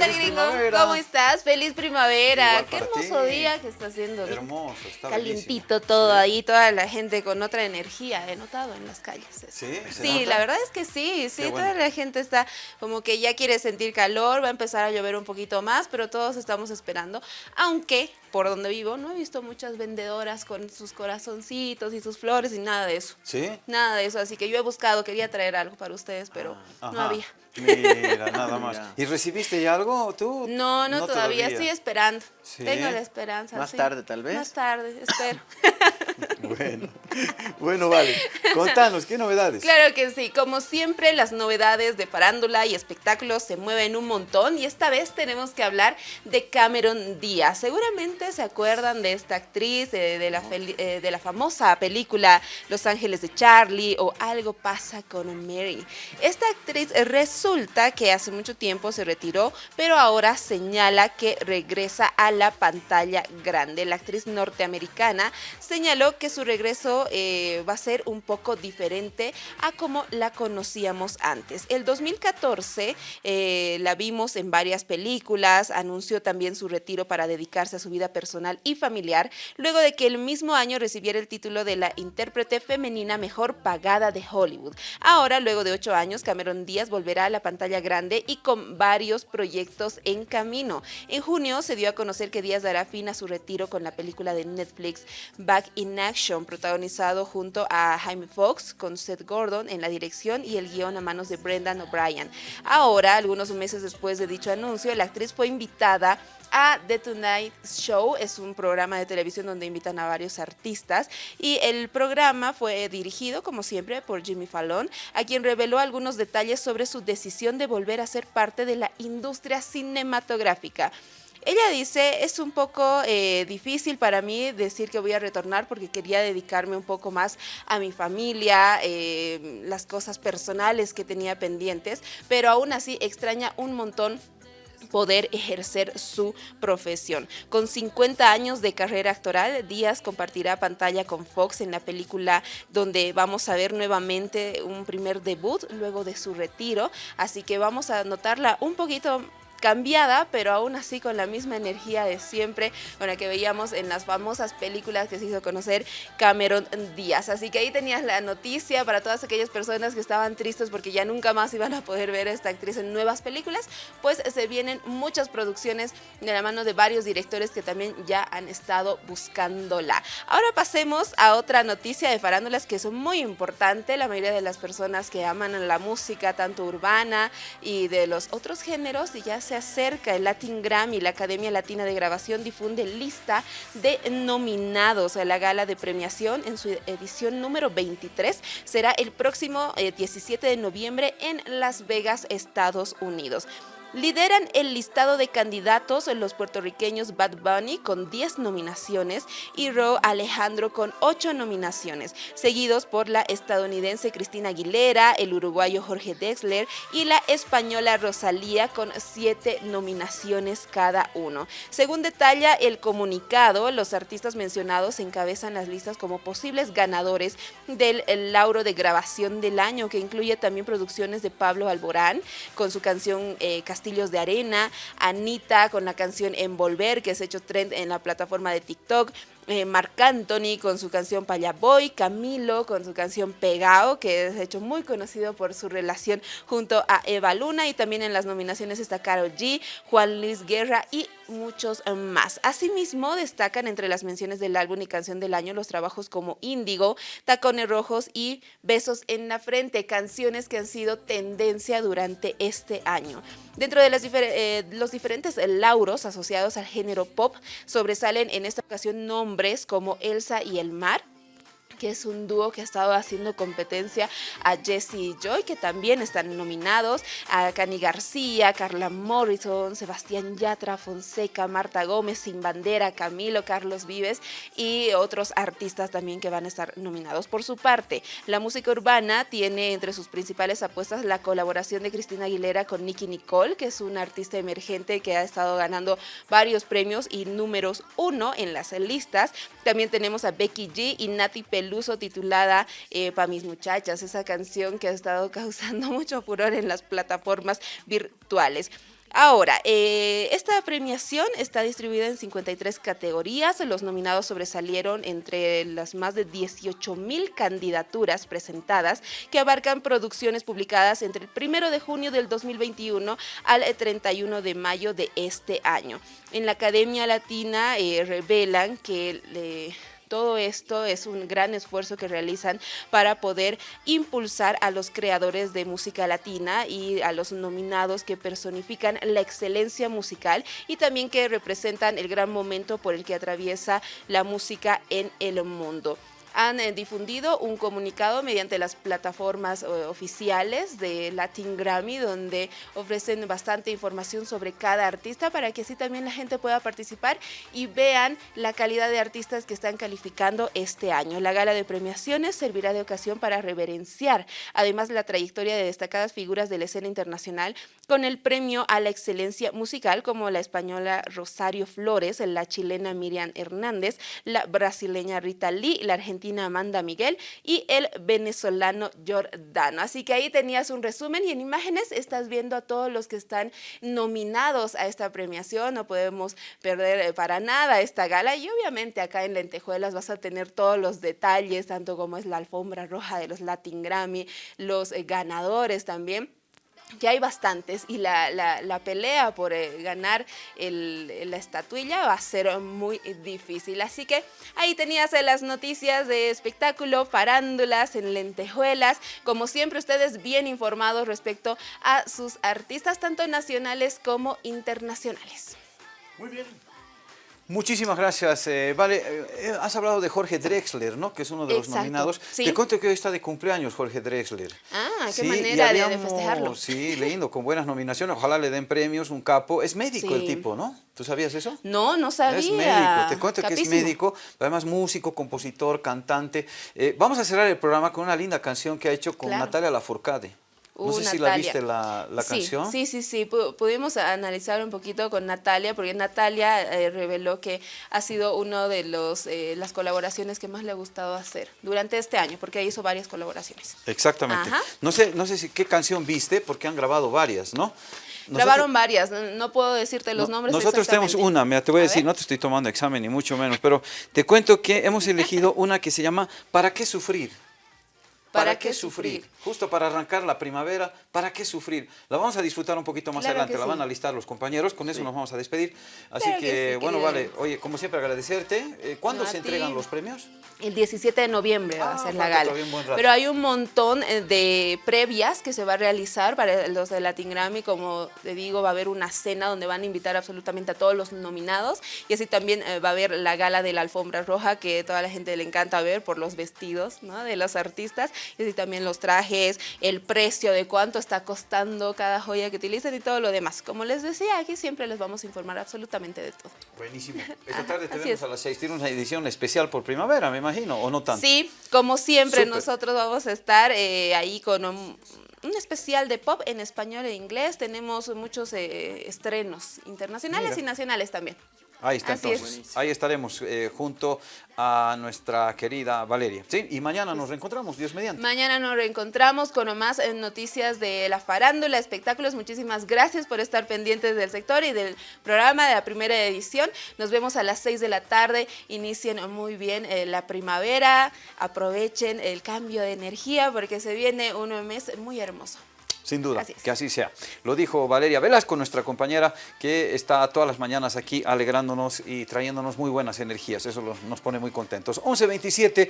tal, gringo? ¿Cómo estás? Feliz primavera. Qué hermoso día que está haciendo. Hermoso, está Calientito todo ahí, toda la gente con otra energía, he notado en las calles. Sí, sí, la verdad es que sí, sí, toda la gente está como que ya quiere sentir calor, va a empezar a llover un poquito más, pero todos estamos esperando, aunque por donde vivo no he visto muchas vendedoras con sus corazoncitos y sus flores y nada de eso. ¿Sí? Nada de eso, así que yo he buscado, quería traer algo para ustedes, pero ah, no había. Mira, nada más. ¿Y recibiste ya algo tú? No, no, todavía. estoy esperando. Tengo la esperanza. Más tarde tal vez. Más tarde, espero. bueno, bueno, vale. Contanos, ¿qué novedades? Claro que sí, como siempre las novedades de farándula y espectáculos se mueven un montón y esta vez tenemos que hablar de Cameron Díaz. Seguramente se acuerdan de esta actriz, de, la, eh, de la famosa película Los Ángeles de Charlie o Algo pasa con Mary. Esta actriz resulta que hace mucho tiempo se retiró, pero ahora señala que regresa a la pantalla grande. La actriz norteamericana señaló que su regreso eh, va a ser un poco diferente a como la conocíamos antes. El 2014 eh, la vimos en varias películas, anunció también su retiro para dedicarse a su vida personal y familiar, luego de que el mismo año recibiera el título de la intérprete femenina mejor pagada de Hollywood. Ahora, luego de ocho años, Cameron Díaz volverá a la pantalla grande y con varios proyectos en camino. En junio se dio a conocer que Díaz dará fin a su retiro con la película de Netflix Back in Action, protagonizado junto a Jaime Fox con Seth Gordon en la dirección y el guion a manos de Brendan O'Brien. Ahora, algunos meses después de dicho anuncio, la actriz fue invitada a The Tonight Show, es un programa de televisión donde invitan a varios artistas y el programa fue dirigido, como siempre, por Jimmy Fallon, a quien reveló algunos detalles sobre su decisión de volver a ser parte de la industria cinematográfica. Ella dice, es un poco eh, difícil para mí decir que voy a retornar porque quería dedicarme un poco más a mi familia, eh, las cosas personales que tenía pendientes, pero aún así extraña un montón poder ejercer su profesión. Con 50 años de carrera actoral, Díaz compartirá pantalla con Fox en la película donde vamos a ver nuevamente un primer debut luego de su retiro, así que vamos a notarla un poquito cambiada, pero aún así con la misma energía de siempre, con la que veíamos en las famosas películas que se hizo conocer Cameron Díaz. Así que ahí tenías la noticia para todas aquellas personas que estaban tristes porque ya nunca más iban a poder ver a esta actriz en nuevas películas, pues se vienen muchas producciones de la mano de varios directores que también ya han estado buscándola. Ahora pasemos a otra noticia de farándulas que es muy importante, la mayoría de las personas que aman la música, tanto urbana y de los otros géneros, y ya se acerca el Latin Grammy, la Academia Latina de Grabación difunde lista de nominados a la gala de premiación en su edición número 23. Será el próximo 17 eh, de noviembre en Las Vegas, Estados Unidos. Lideran el listado de candidatos los puertorriqueños Bad Bunny con 10 nominaciones y Ro Alejandro con 8 nominaciones, seguidos por la estadounidense Cristina Aguilera, el uruguayo Jorge Dexler y la española Rosalía con 7 nominaciones cada uno. Según detalla el comunicado, los artistas mencionados encabezan las listas como posibles ganadores del Lauro de Grabación del Año, que incluye también producciones de Pablo Alborán con su canción eh, Castillos de Arena, Anita con la canción Envolver, que es hecho trend en la plataforma de TikTok, eh, Marc Anthony con su canción Payaboy, Camilo con su canción Pegao, que es hecho muy conocido por su relación junto a Eva Luna y también en las nominaciones está Karol G, Juan Luis Guerra y muchos más. Asimismo, destacan entre las menciones del álbum y canción del año los trabajos como Índigo, Tacones Rojos y Besos en la Frente, canciones que han sido tendencia durante este año. Dentro de eh, los diferentes lauros asociados al género pop, sobresalen en esta ocasión nombres como Elsa y el mar que es un dúo que ha estado haciendo competencia a Jesse y Joy, que también están nominados, a Cani García, Carla Morrison, Sebastián Yatra, Fonseca, Marta Gómez, Sin Bandera, Camilo, Carlos Vives y otros artistas también que van a estar nominados. Por su parte, la música urbana tiene entre sus principales apuestas la colaboración de Cristina Aguilera con Nicky Nicole, que es una artista emergente que ha estado ganando varios premios y números uno en las listas. También tenemos a Becky G y Nati Peluso uso titulada eh, mis muchachas, esa canción que ha estado causando mucho furor en las plataformas virtuales. Ahora, eh, esta premiación está distribuida en 53 categorías. Los nominados sobresalieron entre las más de 18 mil candidaturas presentadas que abarcan producciones publicadas entre el 1 de junio del 2021 al 31 de mayo de este año. En la Academia Latina eh, revelan que todo esto es un gran esfuerzo que realizan para poder impulsar a los creadores de música latina y a los nominados que personifican la excelencia musical y también que representan el gran momento por el que atraviesa la música en el mundo han eh, difundido un comunicado mediante las plataformas eh, oficiales de Latin Grammy donde ofrecen bastante información sobre cada artista para que así también la gente pueda participar y vean la calidad de artistas que están calificando este año. La gala de premiaciones servirá de ocasión para reverenciar además la trayectoria de destacadas figuras de la escena internacional con el premio a la excelencia musical como la española Rosario Flores, la chilena Miriam Hernández, la brasileña Rita Lee, la argentina Amanda Miguel y el venezolano Jordano. Así que ahí tenías un resumen y en imágenes estás viendo a todos los que están nominados a esta premiación. No podemos perder eh, para nada esta gala y obviamente acá en Lentejuelas vas a tener todos los detalles, tanto como es la alfombra roja de los Latin Grammy, los eh, ganadores también que hay bastantes y la, la, pelea por eh, ganar el, la estatuilla va a ser muy difícil. Así que ahí tenías eh, las noticias de espectáculo, parándulas en lentejuelas. Como siempre, ustedes bien informados respecto a sus artistas, tanto nacionales como internacionales. Muy bien. Muchísimas gracias. Eh, vale, eh, eh, has hablado de Jorge Drexler, ¿no? Que es uno de los nominados. Te cuento que hoy está de cumpleaños Jorge Drexler. Ah, qué manera de festejarlo. Sí, lindo, con buenas nominaciones. Ojalá le den premios, un capo. Es médico el tipo, ¿no? ¿Tú sabías eso? No, no sabía. Es médico. Te cuento que es médico, además músico, compositor, cantante. vamos a cerrar el programa con una linda canción que ha hecho con Natalia Lafourcade. No sé si la viste la, canción. Sí, sí, sí, pudimos analizar un poquito con Natalia, porque Natalia eh, reveló que ha sido una de los, eh, las colaboraciones que más le ha gustado hacer durante este año, porque hizo varias colaboraciones. Exactamente. No sé, no sé si qué canción viste, porque han grabado varias, ¿no? Grabaron varias, no, puedo decirte los nombres Nosotros tenemos una, mira, te voy a, decir, no te estoy tomando examen ni mucho menos, pero te cuento que hemos elegido una que se llama ¿Para qué sufrir? ¿Para, qué sufrir? Justo para arrancar la primavera, ¿para qué sufrir? La vamos a disfrutar un poquito más adelante, la van a listar los compañeros, con eso nos vamos a despedir. Así que, bueno, vale, oye, como siempre agradecerte. Eh, ¿Cuándo se entregan los premios? El 17 de noviembre va a ah, ser la gala. Pero hay un montón eh, de previas que se va a realizar para los de Latin Grammy, como te digo, va a haber una cena donde van a invitar absolutamente a todos los nominados y así también eh, va a haber la gala de la alfombra roja que toda la gente le encanta ver por los vestidos ¿no? de los artistas y así también los trajes, el precio de cuánto está costando cada joya que utilicen y todo lo demás. Como les decía, aquí siempre les vamos a informar absolutamente de todo. Buenísimo. Esta tarde tenemos a las 6, tiene una edición especial por primavera, me imagino, ¿o no tanto? Sí, como siempre nosotros vamos a estar eh, ahí con un, especial de pop en español e inglés. Tenemos muchos eh, estrenos internacionales y nacionales también. Ahí está, entonces. Ahí estaremos eh, junto a nuestra querida Valeria. ¿Sí? Y mañana nos reencontramos, Dios mediante. Mañana nos reencontramos con más eh, noticias de la farándula, espectáculos. Muchísimas gracias por estar pendientes del sector y del programa de la primera edición. Nos vemos a las 6 de la tarde. Inicien muy bien eh, la primavera. Aprovechen el cambio de energía porque se viene un mes muy hermoso. Sin duda, que así sea. Lo dijo Valeria Velasco, nuestra compañera, que está todas las mañanas aquí alegrándonos y trayéndonos muy buenas energías. Eso nos pone muy contentos. 11.27,